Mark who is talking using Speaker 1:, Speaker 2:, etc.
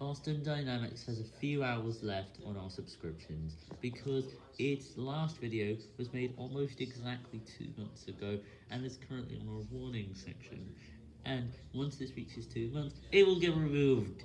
Speaker 1: Boston Dynamics has a few hours left on our subscriptions, because its last video was made almost exactly two months ago, and is currently on our warning section, and once this reaches two months, it will get removed.